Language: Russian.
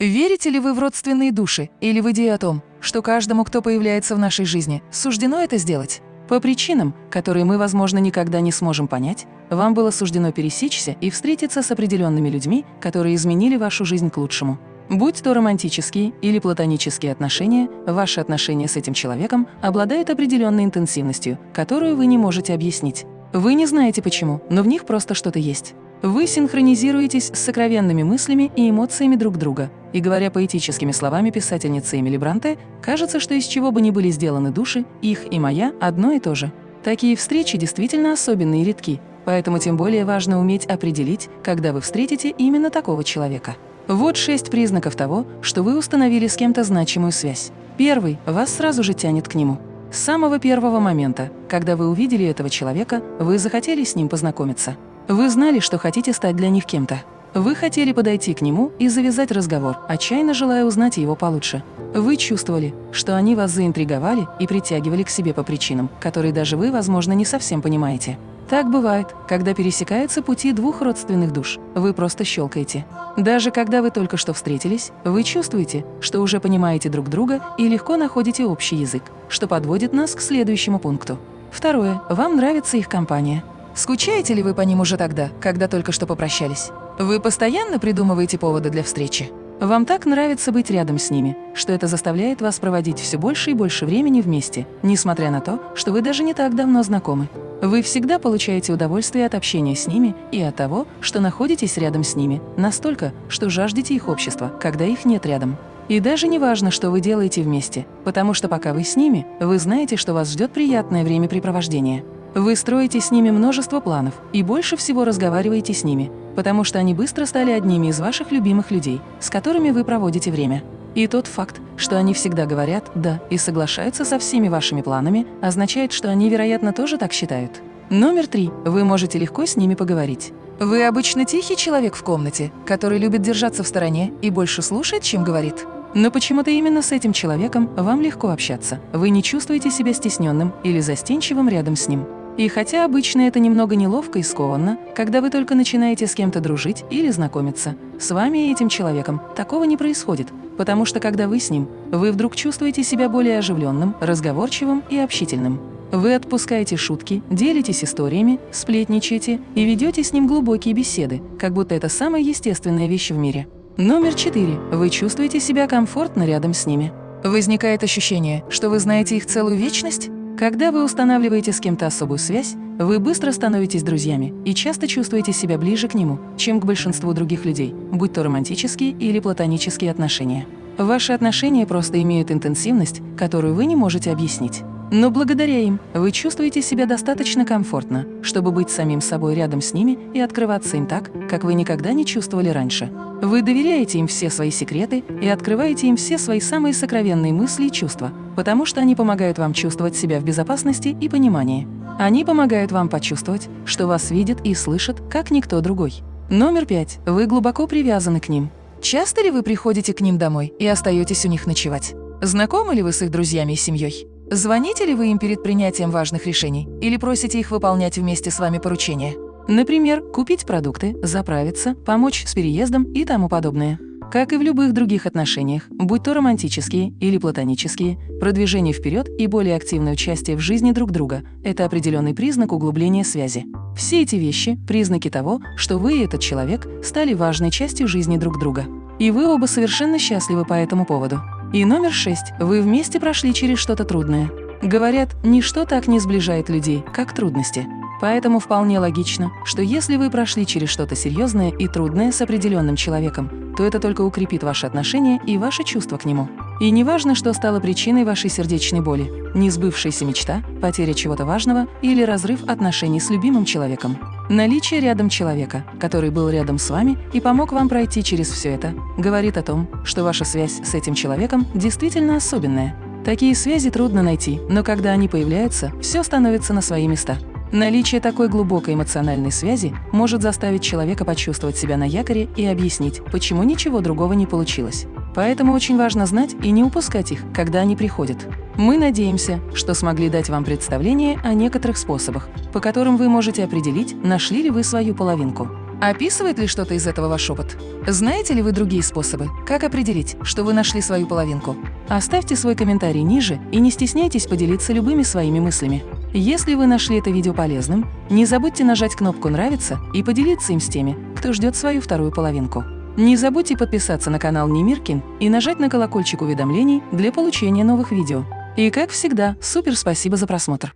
Верите ли вы в родственные души или в идею о том, что каждому, кто появляется в нашей жизни, суждено это сделать? По причинам, которые мы, возможно, никогда не сможем понять, вам было суждено пересечься и встретиться с определенными людьми, которые изменили вашу жизнь к лучшему. Будь то романтические или платонические отношения, ваши отношения с этим человеком обладают определенной интенсивностью, которую вы не можете объяснить. Вы не знаете почему, но в них просто что-то есть. Вы синхронизируетесь с сокровенными мыслями и эмоциями друг друга. И говоря поэтическими словами писательницы Эмили Бранте, кажется, что из чего бы ни были сделаны души, их и моя одно и то же. Такие встречи действительно особенные и редки, поэтому тем более важно уметь определить, когда вы встретите именно такого человека. Вот шесть признаков того, что вы установили с кем-то значимую связь. Первый – вас сразу же тянет к нему. С самого первого момента, когда вы увидели этого человека, вы захотели с ним познакомиться. Вы знали, что хотите стать для них кем-то. Вы хотели подойти к нему и завязать разговор, отчаянно желая узнать его получше. Вы чувствовали, что они вас заинтриговали и притягивали к себе по причинам, которые даже вы, возможно, не совсем понимаете. Так бывает, когда пересекаются пути двух родственных душ. Вы просто щелкаете. Даже когда вы только что встретились, вы чувствуете, что уже понимаете друг друга и легко находите общий язык, что подводит нас к следующему пункту. Второе. Вам нравится их компания. Скучаете ли вы по ним уже тогда, когда только что попрощались? Вы постоянно придумываете поводы для встречи? Вам так нравится быть рядом с ними, что это заставляет вас проводить все больше и больше времени вместе, несмотря на то, что вы даже не так давно знакомы. Вы всегда получаете удовольствие от общения с ними и от того, что находитесь рядом с ними, настолько, что жаждете их общества, когда их нет рядом. И даже не важно, что вы делаете вместе, потому что пока вы с ними, вы знаете, что вас ждет приятное времяпрепровождение. Вы строите с ними множество планов и больше всего разговариваете с ними, потому что они быстро стали одними из ваших любимых людей, с которыми вы проводите время. И тот факт, что они всегда говорят «да» и соглашаются со всеми вашими планами, означает, что они, вероятно, тоже так считают. Номер три. Вы можете легко с ними поговорить. Вы обычно тихий человек в комнате, который любит держаться в стороне и больше слушает, чем говорит. Но почему-то именно с этим человеком вам легко общаться. Вы не чувствуете себя стесненным или застенчивым рядом с ним. И хотя обычно это немного неловко и скованно, когда вы только начинаете с кем-то дружить или знакомиться, с вами и этим человеком такого не происходит, потому что когда вы с ним, вы вдруг чувствуете себя более оживленным, разговорчивым и общительным. Вы отпускаете шутки, делитесь историями, сплетничаете и ведете с ним глубокие беседы, как будто это самая естественная вещь в мире. Номер четыре. Вы чувствуете себя комфортно рядом с ними. Возникает ощущение, что вы знаете их целую вечность? Когда вы устанавливаете с кем-то особую связь, вы быстро становитесь друзьями и часто чувствуете себя ближе к нему, чем к большинству других людей, будь то романтические или платонические отношения. Ваши отношения просто имеют интенсивность, которую вы не можете объяснить. Но благодаря им вы чувствуете себя достаточно комфортно, чтобы быть самим собой рядом с ними и открываться им так, как вы никогда не чувствовали раньше. Вы доверяете им все свои секреты и открываете им все свои самые сокровенные мысли и чувства, потому что они помогают вам чувствовать себя в безопасности и понимании. Они помогают вам почувствовать, что вас видят и слышат, как никто другой. Номер пять. Вы глубоко привязаны к ним. Часто ли вы приходите к ним домой и остаетесь у них ночевать? Знакомы ли вы с их друзьями и семьей? Звоните ли вы им перед принятием важных решений или просите их выполнять вместе с вами поручения? Например, купить продукты, заправиться, помочь с переездом и тому подобное. Как и в любых других отношениях, будь то романтические или платонические, продвижение вперед и более активное участие в жизни друг друга – это определенный признак углубления связи. Все эти вещи – признаки того, что вы и этот человек стали важной частью жизни друг друга. И вы оба совершенно счастливы по этому поводу. И номер шесть. Вы вместе прошли через что-то трудное. Говорят, ничто так не сближает людей, как трудности. Поэтому вполне логично, что если вы прошли через что-то серьезное и трудное с определенным человеком, то это только укрепит ваши отношения и ваши чувства к нему. И неважно, что стало причиной вашей сердечной боли – несбывшаяся мечта, потеря чего-то важного или разрыв отношений с любимым человеком. Наличие рядом человека, который был рядом с вами и помог вам пройти через все это, говорит о том, что ваша связь с этим человеком действительно особенная. Такие связи трудно найти, но когда они появляются, все становится на свои места. Наличие такой глубокой эмоциональной связи может заставить человека почувствовать себя на якоре и объяснить, почему ничего другого не получилось. Поэтому очень важно знать и не упускать их, когда они приходят. Мы надеемся, что смогли дать вам представление о некоторых способах, по которым вы можете определить, нашли ли вы свою половинку. Описывает ли что-то из этого ваш опыт? Знаете ли вы другие способы, как определить, что вы нашли свою половинку? Оставьте свой комментарий ниже и не стесняйтесь поделиться любыми своими мыслями. Если вы нашли это видео полезным, не забудьте нажать кнопку «Нравится» и поделиться им с теми, кто ждет свою вторую половинку. Не забудьте подписаться на канал Немиркин и нажать на колокольчик уведомлений для получения новых видео. И как всегда, супер спасибо за просмотр!